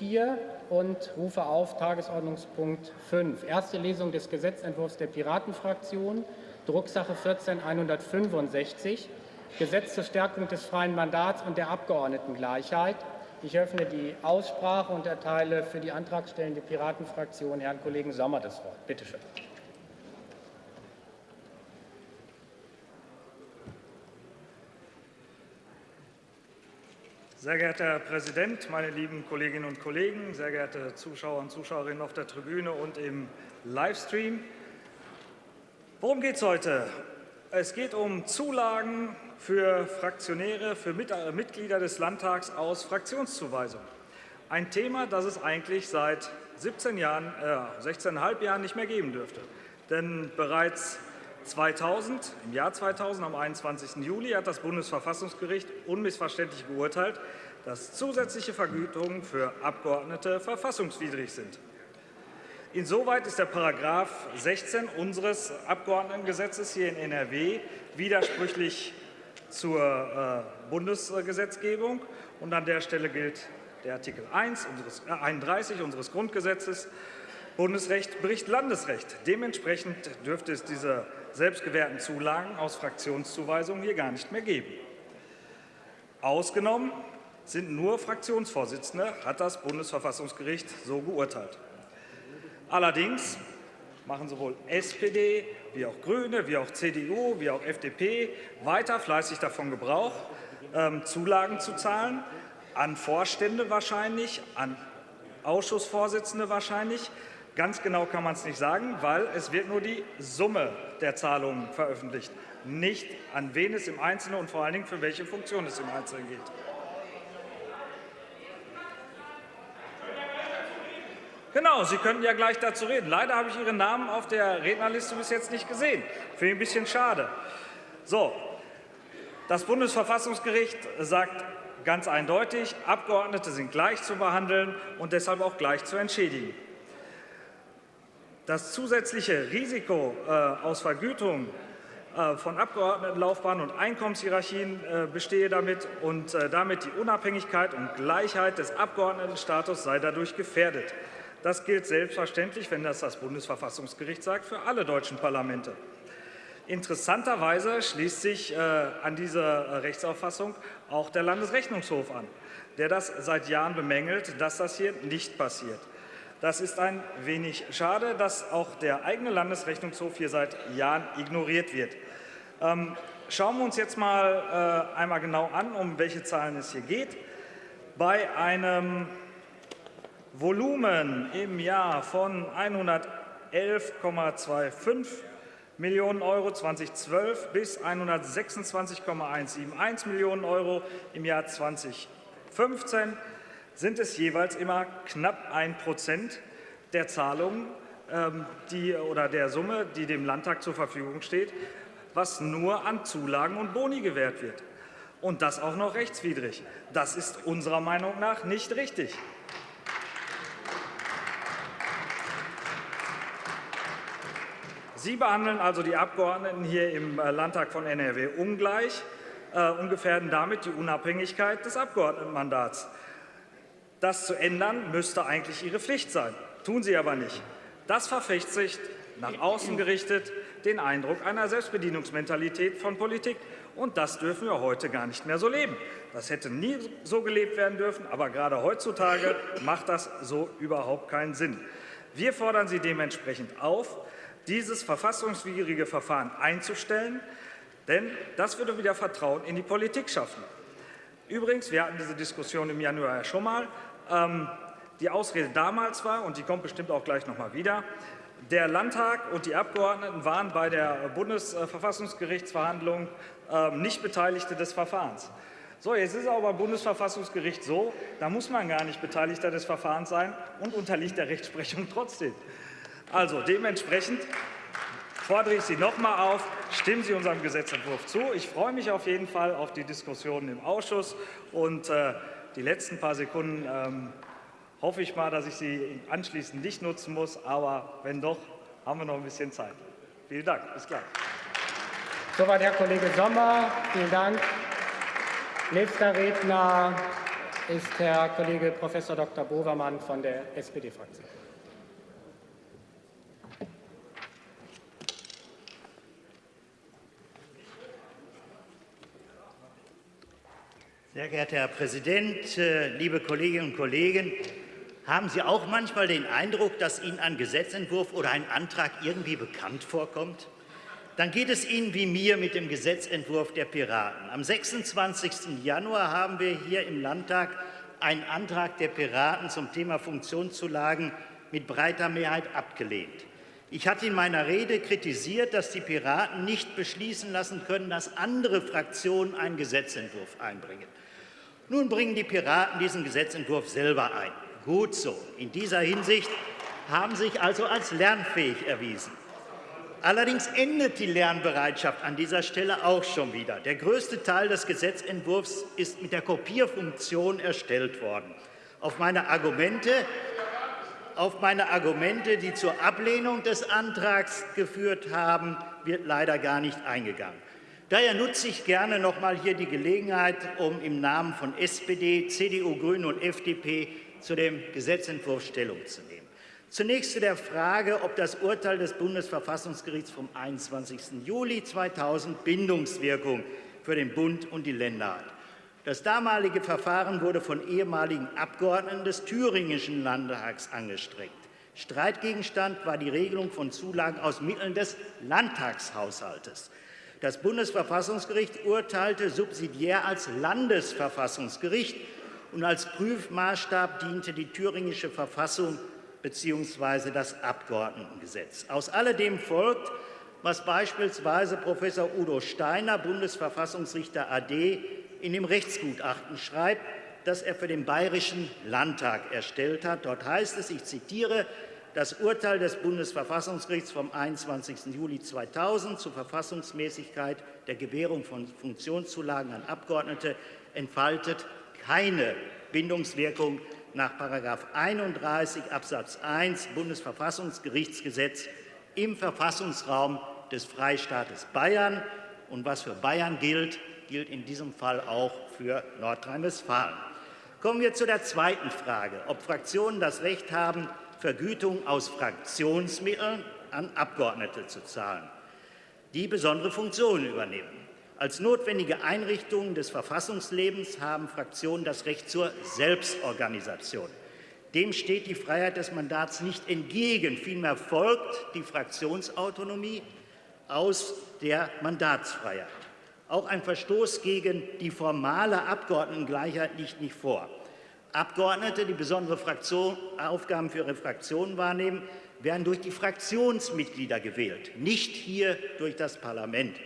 4 und rufe auf Tagesordnungspunkt 5. Erste Lesung des Gesetzentwurfs der Piratenfraktion, Drucksache 14.165, Gesetz zur Stärkung des freien Mandats und der Abgeordnetengleichheit. Ich öffne die Aussprache und erteile für die antragstellende Piratenfraktion Herrn Kollegen Sommer das Wort. Bitte schön. Sehr geehrter Herr Präsident, meine lieben Kolleginnen und Kollegen, sehr geehrte Zuschauer und Zuschauerinnen auf der Tribüne und im Livestream. Worum geht es heute? Es geht um Zulagen für Fraktionäre, für äh, Mitglieder des Landtags aus Fraktionszuweisung. Ein Thema, das es eigentlich seit 17 Jahren, äh, 16,5 Jahren nicht mehr geben dürfte. Denn bereits 2000, im Jahr 2000, am 21. Juli, hat das Bundesverfassungsgericht unmissverständlich beurteilt, dass zusätzliche Vergütungen für Abgeordnete verfassungswidrig sind. Insoweit ist der Paragraph 16 unseres Abgeordnetengesetzes hier in NRW widersprüchlich zur äh, Bundesgesetzgebung. Und an der Stelle gilt der Artikel 1 unseres, äh, 31 unseres Grundgesetzes. Bundesrecht bricht Landesrecht. Dementsprechend dürfte es diese selbstgewährten Zulagen aus Fraktionszuweisungen hier gar nicht mehr geben. Ausgenommen sind nur Fraktionsvorsitzende, hat das Bundesverfassungsgericht so geurteilt. Allerdings machen sowohl SPD wie auch Grüne, wie auch CDU, wie auch FDP weiter fleißig davon Gebrauch, ähm, Zulagen zu zahlen, an Vorstände wahrscheinlich, an Ausschussvorsitzende wahrscheinlich, Ganz genau kann man es nicht sagen, weil es wird nur die Summe der Zahlungen veröffentlicht, nicht an wen es im Einzelnen und vor allen Dingen für welche Funktion es im Einzelnen geht. Genau, Sie könnten ja gleich dazu reden. Leider habe ich Ihren Namen auf der Rednerliste bis jetzt nicht gesehen. Finde ich ein bisschen schade. So, das Bundesverfassungsgericht sagt ganz eindeutig, Abgeordnete sind gleich zu behandeln und deshalb auch gleich zu entschädigen. Das zusätzliche Risiko äh, aus Vergütung äh, von Abgeordnetenlaufbahnen und Einkommenshierarchien äh, bestehe damit und damit die Unabhängigkeit und Gleichheit des Abgeordnetenstatus sei dadurch gefährdet. Das gilt selbstverständlich, wenn das das Bundesverfassungsgericht sagt, für alle deutschen Parlamente. Interessanterweise schließt sich an diese Rechtsauffassung auch der Landesrechnungshof an, der das seit Jahren bemängelt, dass das hier nicht passiert. Das ist ein wenig schade, dass auch der eigene Landesrechnungshof hier seit Jahren ignoriert wird. Ähm, schauen wir uns jetzt mal äh, einmal genau an, um welche Zahlen es hier geht. Bei einem Volumen im Jahr von 111,25 Millionen Euro 2012 bis 126,171 Millionen Euro im Jahr 2015 sind es jeweils immer knapp ein Prozent der Zahlungen ähm, die, oder der Summe, die dem Landtag zur Verfügung steht, was nur an Zulagen und Boni gewährt wird. Und das auch noch rechtswidrig. Das ist unserer Meinung nach nicht richtig. Sie behandeln also die Abgeordneten hier im äh, Landtag von NRW ungleich äh, und gefährden damit die Unabhängigkeit des Abgeordnetenmandats. Das zu ändern, müsste eigentlich Ihre Pflicht sein. Tun Sie aber nicht. Das verfestigt nach außen gerichtet den Eindruck einer Selbstbedienungsmentalität von Politik. Und das dürfen wir heute gar nicht mehr so leben. Das hätte nie so gelebt werden dürfen, aber gerade heutzutage macht das so überhaupt keinen Sinn. Wir fordern Sie dementsprechend auf, dieses verfassungswidrige Verfahren einzustellen, denn das würde wieder Vertrauen in die Politik schaffen. Übrigens, wir hatten diese Diskussion im Januar ja schon mal, ähm, die Ausrede damals war, und die kommt bestimmt auch gleich noch mal wieder, der Landtag und die Abgeordneten waren bei der Bundesverfassungsgerichtsverhandlung ähm, nicht Beteiligte des Verfahrens. So, jetzt ist aber Bundesverfassungsgericht so, da muss man gar nicht Beteiligter des Verfahrens sein und unterliegt der Rechtsprechung trotzdem. Also dementsprechend fordere ich Sie noch einmal auf, stimmen Sie unserem Gesetzentwurf zu. Ich freue mich auf jeden Fall auf die Diskussionen im Ausschuss und äh, die letzten paar Sekunden ähm, hoffe ich mal, dass ich sie anschließend nicht nutzen muss. Aber wenn doch, haben wir noch ein bisschen Zeit. Vielen Dank. Bis gleich. Soweit Herr Kollege Sommer. Vielen Dank. Nächster Redner ist Herr Kollege Prof. Dr. Bovermann von der SPD-Fraktion. Sehr geehrter Herr Präsident, äh, liebe Kolleginnen und Kollegen! Haben Sie auch manchmal den Eindruck, dass Ihnen ein Gesetzentwurf oder ein Antrag irgendwie bekannt vorkommt? Dann geht es Ihnen wie mir mit dem Gesetzentwurf der Piraten. Am 26. Januar haben wir hier im Landtag einen Antrag der Piraten zum Thema Funktionszulagen mit breiter Mehrheit abgelehnt. Ich hatte in meiner Rede kritisiert, dass die Piraten nicht beschließen lassen können, dass andere Fraktionen einen Gesetzentwurf einbringen. Nun bringen die Piraten diesen Gesetzentwurf selber ein. Gut so. In dieser Hinsicht haben sich also als lernfähig erwiesen. Allerdings endet die Lernbereitschaft an dieser Stelle auch schon wieder. Der größte Teil des Gesetzentwurfs ist mit der Kopierfunktion erstellt worden. Auf meine Argumente, auf meine Argumente die zur Ablehnung des Antrags geführt haben, wird leider gar nicht eingegangen. Daher nutze ich gerne noch einmal hier die Gelegenheit, um im Namen von SPD, CDU, Grünen und FDP zu dem Gesetzentwurf Stellung zu nehmen. Zunächst zu der Frage, ob das Urteil des Bundesverfassungsgerichts vom 21. Juli 2000 Bindungswirkung für den Bund und die Länder hat. Das damalige Verfahren wurde von ehemaligen Abgeordneten des thüringischen Landtags angestrengt. Streitgegenstand war die Regelung von Zulagen aus Mitteln des Landtagshaushaltes. Das Bundesverfassungsgericht urteilte subsidiär als Landesverfassungsgericht und als Prüfmaßstab diente die thüringische Verfassung bzw. das Abgeordnetengesetz. Aus alledem folgt, was beispielsweise Professor Udo Steiner, Bundesverfassungsrichter AD, in dem Rechtsgutachten schreibt, das er für den Bayerischen Landtag erstellt hat. Dort heißt es, ich zitiere, das Urteil des Bundesverfassungsgerichts vom 21. Juli 2000 zur Verfassungsmäßigkeit der Gewährung von Funktionszulagen an Abgeordnete entfaltet keine Bindungswirkung nach § 31 Absatz 1 Bundesverfassungsgerichtsgesetz im Verfassungsraum des Freistaates Bayern. Und was für Bayern gilt, gilt in diesem Fall auch für Nordrhein-Westfalen. Kommen wir zu der zweiten Frage, ob Fraktionen das Recht haben, Vergütung aus Fraktionsmitteln an Abgeordnete zu zahlen, die besondere Funktionen übernehmen. Als notwendige Einrichtungen des Verfassungslebens haben Fraktionen das Recht zur Selbstorganisation. Dem steht die Freiheit des Mandats nicht entgegen. Vielmehr folgt die Fraktionsautonomie aus der Mandatsfreiheit. Auch ein Verstoß gegen die formale Abgeordnetengleichheit liegt nicht vor. Abgeordnete, die besondere Fraktion, Aufgaben für ihre Fraktionen wahrnehmen, werden durch die Fraktionsmitglieder gewählt, nicht hier durch das Parlament.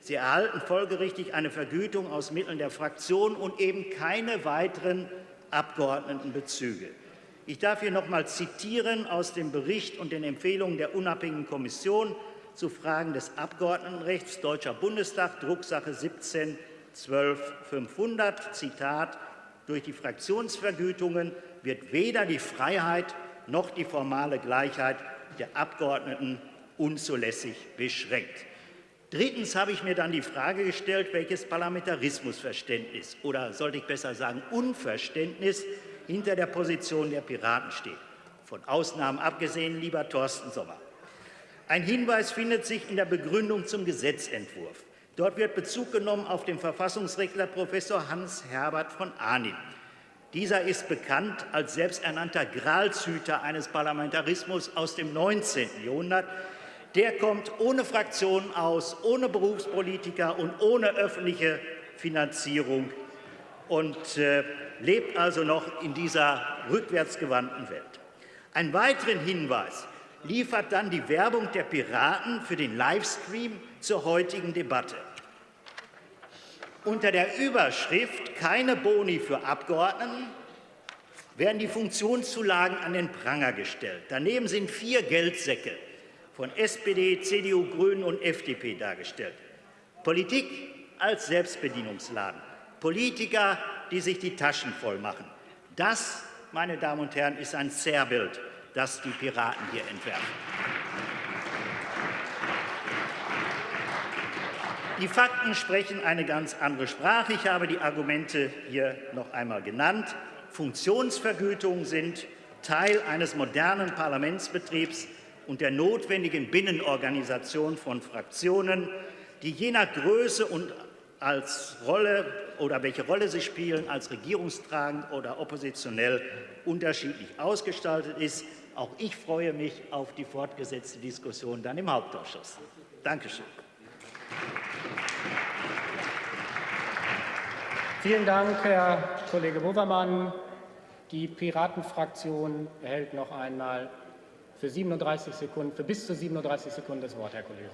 Sie erhalten folgerichtig eine Vergütung aus Mitteln der Fraktion und eben keine weiteren Abgeordnetenbezüge. Ich darf hier noch einmal zitieren aus dem Bericht und den Empfehlungen der unabhängigen Kommission zu Fragen des Abgeordnetenrechts Deutscher Bundestag, Drucksache 17 12 500, Zitat, durch die Fraktionsvergütungen wird weder die Freiheit noch die formale Gleichheit der Abgeordneten unzulässig beschränkt. Drittens habe ich mir dann die Frage gestellt, welches Parlamentarismusverständnis oder sollte ich besser sagen Unverständnis hinter der Position der Piraten steht. Von Ausnahmen abgesehen, lieber Thorsten Sommer. Ein Hinweis findet sich in der Begründung zum Gesetzentwurf. Dort wird Bezug genommen auf den Verfassungsrechtler Professor Hans-Herbert von Arnim. Dieser ist bekannt als selbsternannter Gralshüter eines Parlamentarismus aus dem 19. Jahrhundert, der kommt ohne Fraktion aus, ohne Berufspolitiker und ohne öffentliche Finanzierung und äh, lebt also noch in dieser rückwärtsgewandten Welt. Einen weiteren Hinweis liefert dann die Werbung der Piraten für den Livestream zur heutigen Debatte. Unter der Überschrift Keine Boni für Abgeordneten werden die Funktionszulagen an den Pranger gestellt. Daneben sind vier Geldsäcke von SPD, CDU, Grünen und FDP dargestellt. Politik als Selbstbedienungsladen. Politiker, die sich die Taschen voll machen. Das, meine Damen und Herren, ist ein Zerrbild, das die Piraten hier entwerfen. Die Fakten sprechen eine ganz andere Sprache. Ich habe die Argumente hier noch einmal genannt. Funktionsvergütungen sind Teil eines modernen Parlamentsbetriebs und der notwendigen Binnenorganisation von Fraktionen, die je nach Größe und als Rolle oder welche Rolle sie spielen, als regierungstragend oder oppositionell unterschiedlich ausgestaltet ist. Auch ich freue mich auf die fortgesetzte Diskussion dann im Hauptausschuss. Dankeschön. Vielen Dank, Herr Kollege Wowermann. Die Piratenfraktion erhält noch einmal für 37 Sekunden, für bis zu 37 Sekunden das Wort, Herr Kollege.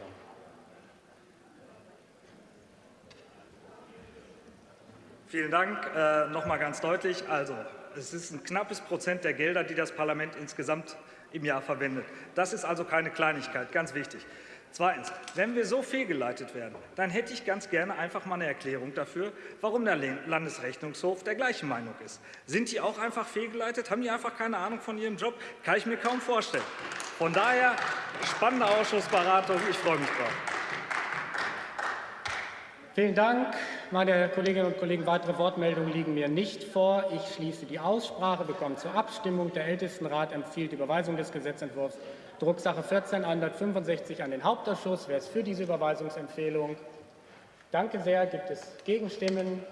Vielen Dank. Äh, noch mal ganz deutlich. Also, es ist ein knappes Prozent der Gelder, die das Parlament insgesamt im Jahr verwendet. Das ist also keine Kleinigkeit, ganz wichtig. Zweitens, wenn wir so fehlgeleitet werden, dann hätte ich ganz gerne einfach mal eine Erklärung dafür, warum der Landesrechnungshof der gleichen Meinung ist. Sind die auch einfach fehlgeleitet? Haben die einfach keine Ahnung von ihrem Job? Kann ich mir kaum vorstellen. Von daher spannende Ausschussberatung. Ich freue mich drauf. Vielen Dank. Meine Kolleginnen und Kollegen, weitere Wortmeldungen liegen mir nicht vor. Ich schließe die Aussprache. Wir kommen zur Abstimmung. Der Ältestenrat empfiehlt die Überweisung des Gesetzentwurfs Drucksache 14 165 an den Hauptausschuss. Wer ist für diese Überweisungsempfehlung? Danke sehr. Gibt es Gegenstimmen?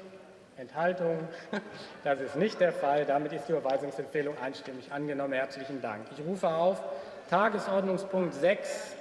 Enthaltungen? Das ist nicht der Fall. Damit ist die Überweisungsempfehlung einstimmig angenommen. Herzlichen Dank. Ich rufe auf Tagesordnungspunkt 6